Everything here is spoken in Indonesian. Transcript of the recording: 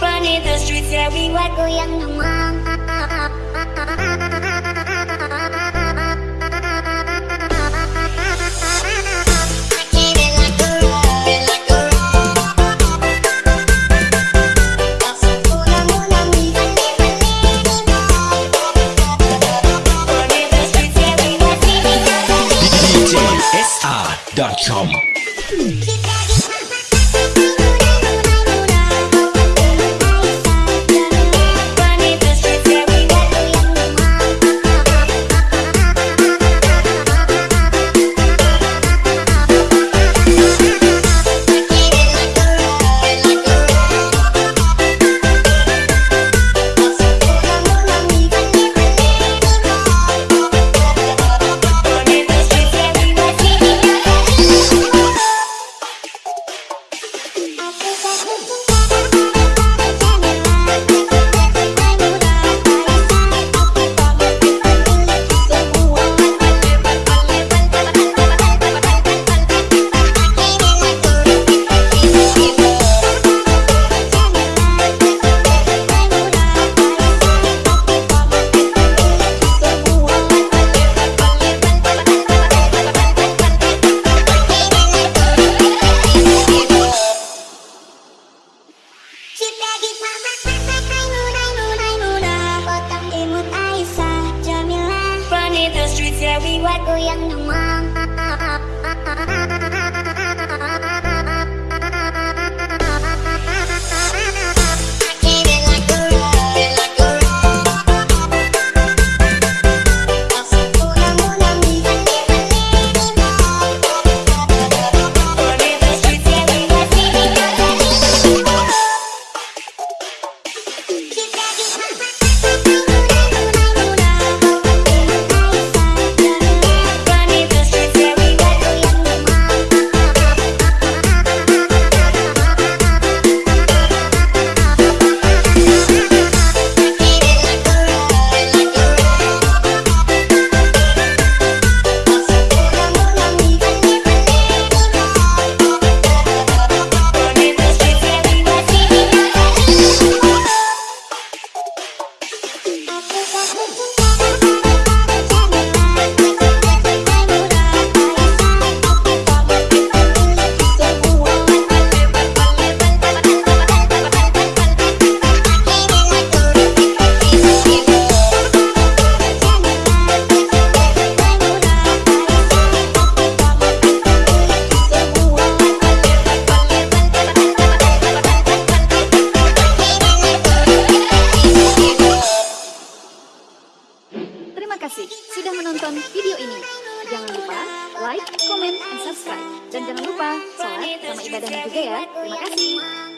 Running the streets, yeah, we were going home. Chum. the streets, yeah, we were going to mom. Kasih sudah menonton video ini. Jangan lupa like, comment, dan subscribe. Dan jangan lupa sholat sama ibadahnya juga ya. Terima kasih.